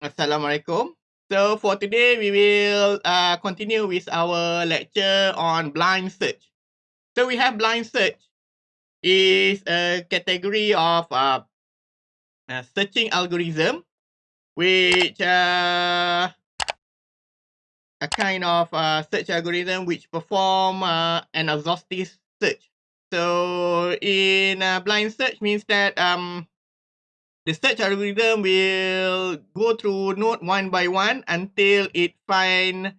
Assalamualaikum. So for today, we will uh, continue with our lecture on blind search. So we have blind search is a category of uh, uh, searching algorithm which uh, a kind of uh, search algorithm which perform uh, an exhaustive search. So in uh, blind search means that um, the search algorithm will go through node one by one until it find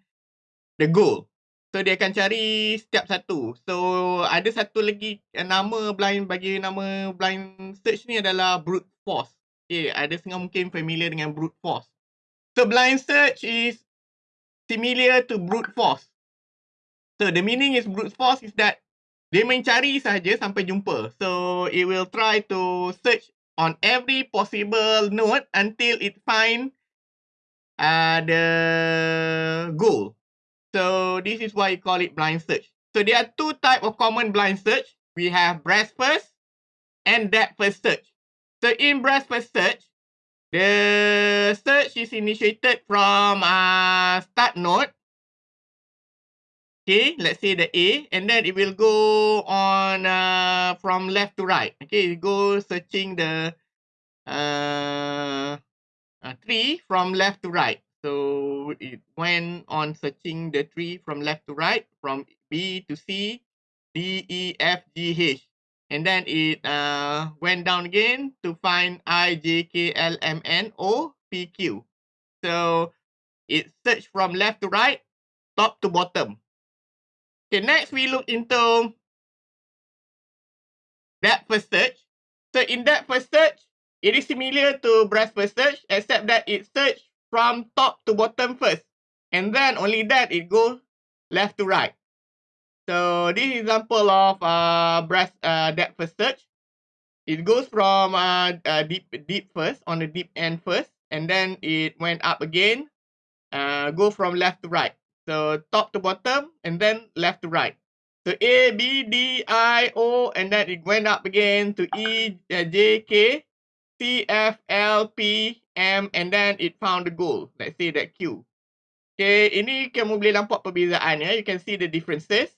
the goal. So dia akan cari setiap satu. So ada satu lagi nama blind bagi nama blind search ni adalah brute force. Okay, ada setengah mungkin familiar dengan brute force. So blind search is similar to brute force. So the meaning is brute force is that dia mencari saja sampai jumpa. So it will try to search on every possible node until it find uh, the goal. So this is why you call it blind search. So there are two type of common blind search. We have breadth first and depth first search. So in first search, the search is initiated from uh, start node Okay, let's say the A, and then it will go on uh, from left to right. Okay, it go searching the uh, uh, tree from left to right. So it went on searching the tree from left to right, from B to C, D, E, F, G, H. And then it uh, went down again to find I, J, K, L, M, N, O, P, Q. So it searched from left to right, top to bottom. Okay, next we look into depth first search. So in depth first search, it is similar to breadth first search, except that it search from top to bottom first. And then only that it goes left to right. So this example of uh, breadth uh, depth first search. It goes from uh, uh, deep deep first, on the deep end first, and then it went up again, uh, go from left to right. So top to bottom and then left to right. So A, B, D, I, O, and then it went up again to E, uh, J, K, C, F, L, P, M, and then it found the goal. Let's say that Q. Okay, ini kamu boleh nampak perbezaan ya. You can see the differences.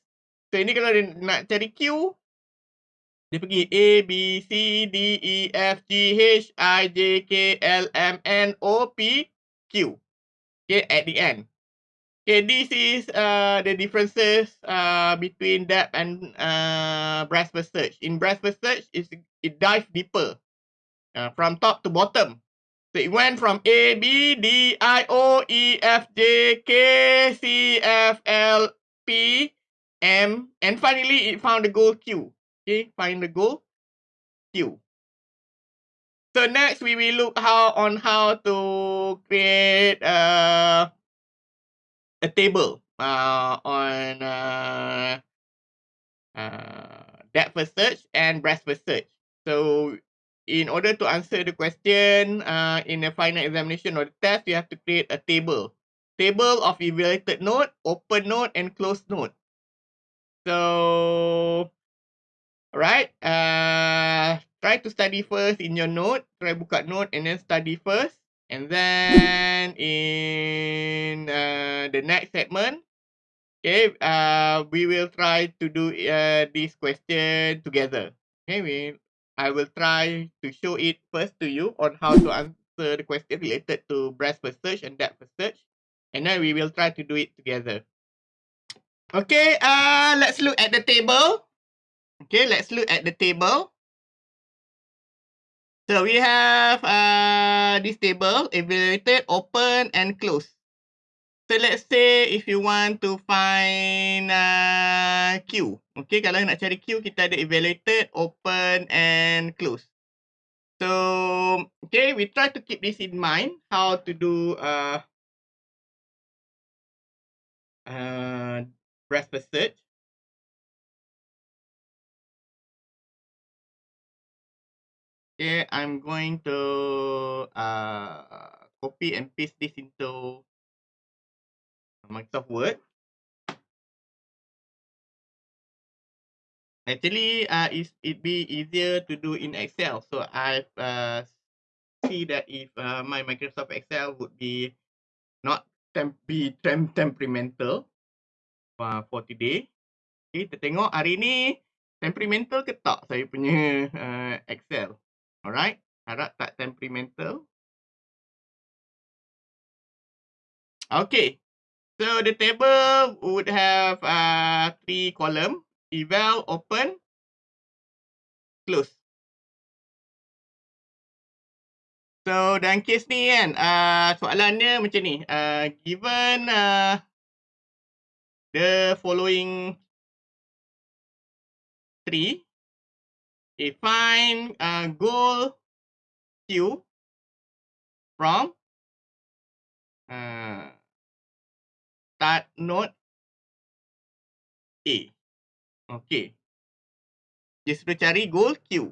So ini kalau dia nak cari Q, dia pergi A, B, C, D, E, F, G, H, I, J, K, L, M, N, O, P, Q. Okay, at the end. Okay, this is uh, the differences uh, between depth and uh, breadth first search. In breadth first search, it's, it dives deeper uh, from top to bottom. So it went from A, B, D, I, O, E, F, J, K, C, F, L, P, M, and finally it found the goal Q. Okay, find the goal Q. So next we will look how on how to create uh, a table uh, on uh, uh, depth first search and breadth first search. So in order to answer the question uh, in a final examination or the test, you have to create a table. Table of evaluated node, open node, and closed node. So, alright, uh, try to study first in your note. Try buka note and then study first. And then in uh, the next segment, okay, uh, we will try to do uh, this question together. Okay, we, I will try to show it first to you on how to answer the question related to breadth first search and depth search. And then we will try to do it together. Okay, uh, let's look at the table. Okay, let's look at the table. So we have uh, this table, evaluated, open, and close. So let's say if you want to find uh, Q. Okay, kalau nak cari Q, kita ada evaluated, open, and close. So, okay, we try to keep this in mind, how to do uh, breadth first. Okay, I'm going to uh, copy and paste this into Microsoft Word. Actually, uh, it it be easier to do in Excel. So I uh, see that if uh, my Microsoft Excel would be not temp be temp temperamental uh, for today. Okay, kita tengok hari ni temperamental ke tak saya punya uh, Excel. Alright, harap tak temperamental. Okay, so the table would have uh, three column, eval, open, close. So dalam case ni kan, uh, soalannya macam ni, uh, given uh, the following three, okay, find uh, goal Q from uh, start node A. Okay. Dia sudah cari goal Q.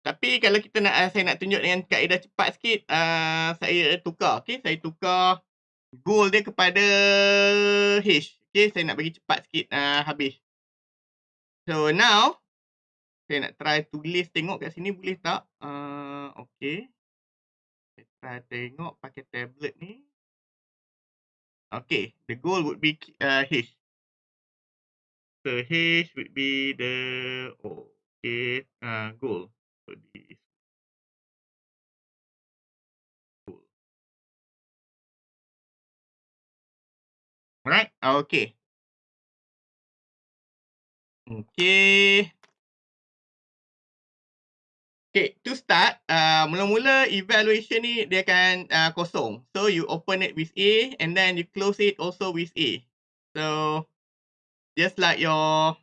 Tapi kalau kita nak saya nak tunjuk dengan kaedah cepat sikit, uh, saya tukar. Okay, saya tukar goal dia kepada H. Okay, saya nak bagi cepat sikit uh, habis. So now, saya nak try tulis tengok kat sini boleh tak? Uh, okay. Saya try tengok pakai tablet ni. Okay, the goal would be uh, H. So H would be the oh, okay uh, goal. Alright, okay. Okay. To start, uh, mula-mula evaluation ni dia akan uh, kosong. So, you open it with A and then you close it also with A. So, just like your,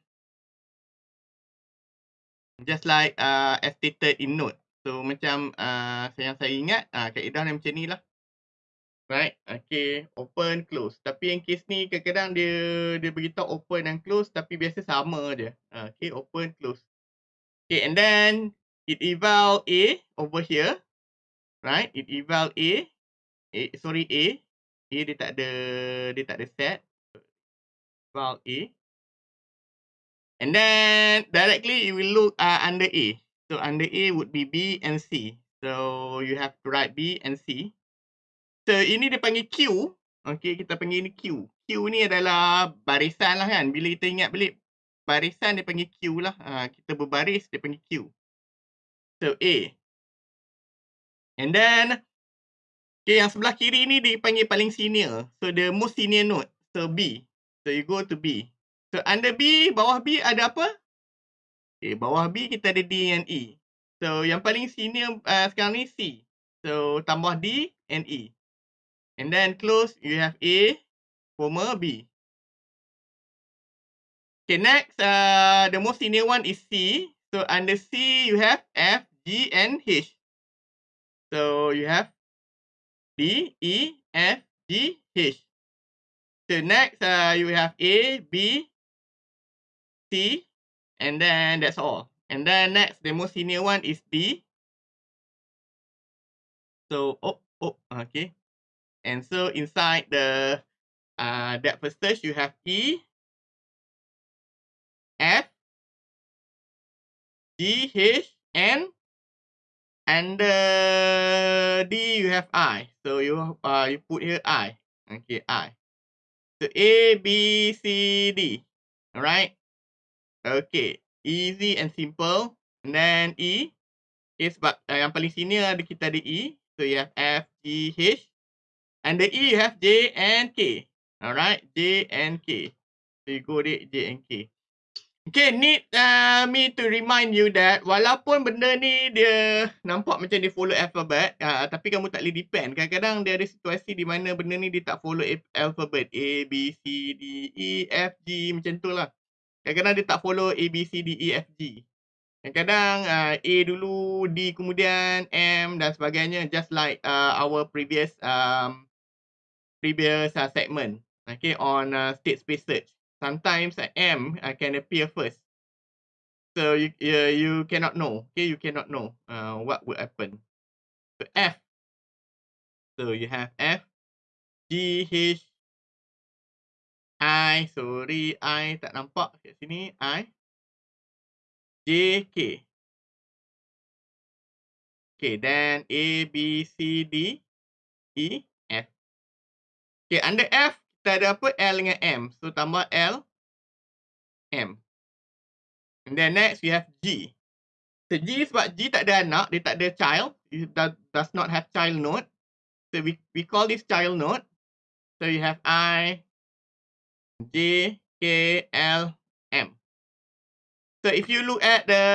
just like uh, as stated in note. So, macam uh, yang saya ingat, uh, kaedah ni macam ni lah. Right, okay, open, close. Tapi yang case ni kadang-kadang dia dia beritahu open dan close tapi biasa sama je. Uh, okay, open, close. Okay, and then it eval A over here. Right? It eval A. A sorry A. A dia tak ada dia tak ada set. Eval A. And then directly it will look uh, under A. So under A would be B and C. So you have to write B and C. So ini dia panggil Q. Okay, kita panggil ini Q. Q ni adalah barisan lah kan. Bila kita ingat balik barisan dia panggil Q lah. Uh, kita berbaris dia panggil Q. So A. And then okay, yang sebelah kiri ni dipanggil paling senior. So the most senior node. So B. So you go to B. So under B, bawah B ada apa? Okay, bawah B kita ada D and E. So yang paling senior uh, sekarang ni C. So tambah D and E. And then close you have A, comma B. Okay, next uh, the most senior one is C. So under C you have F, G and H. So you have D, E, F, G, H. So next uh, you have A, B, C, and then that's all. And then next the most senior one is D. So oh oh okay. And so inside the uh that first stage you have E, F, G, H, N, and under D you have I. So you uh you put here I. Okay, I. So A, B, C, D. Alright. Okay, easy and simple. And then E. Okay, sebab uh, yang paling sini ada kita ada E. So you have F, G, H. And the E you have J and K. Alright, J and K. So you go J and K. Okay, need uh, me to remind you that walaupun benda ni dia nampak macam dia follow alphabet, uh, tapi kamu tak boleh depend. Kadang-kadang dia ada situasi di mana benda ni dia tak follow alphabet. A, B, C, D, E, F, G macam tu lah. Kadang-kadang dia tak follow A, B, C, D, E, F, G. Kadang-kadang uh, A dulu, D kemudian M dan sebagainya. Just like uh, our previous um, previous uh, segment. Okay, on uh, state space search sometimes M uh, can appear first. So you uh, you cannot know. Okay, you cannot know uh, what would happen. So F. So you have F, G, H, I. Sorry, I tak nampak kat sini. I. J, K. Okay, then A, B, C, D, E. Okay, under F, kita ada apa? L dengan M. So, tambah L, M. And then next, we have G. So, G sebab G tak ada anak, dia tak ada child. It does, not have child node. So, we, we call this child node. So, you have I, J, K, L, M. So, if you look at the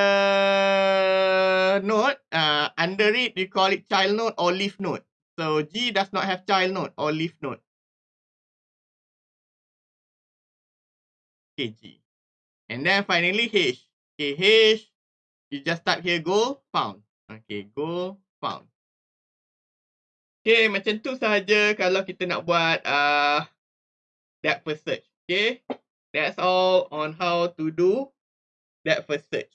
node, uh, under it, we call it child node or leaf node. So, G does not have child node or leaf node. Okay, G. And then finally H. Okay, H. You just type here goal found. Okay, goal found. Okay, macam tu sahaja kalau kita nak buat uh, that first search. Okay, that's all on how to do that first search.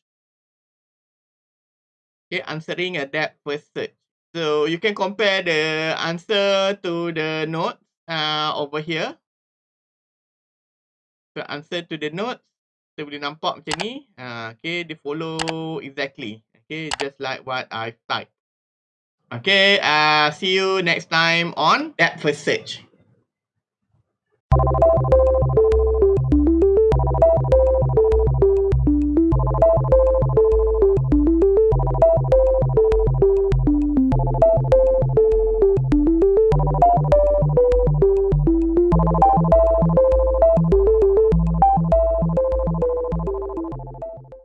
Okay, answering a that first search. So you can compare the answer to the notes uh, over here. So answer to the notes kita boleh nampak macam ni. Uh, okay, dia follow exactly. Okay, just like what I type. Okay, uh, see you next time on that first search.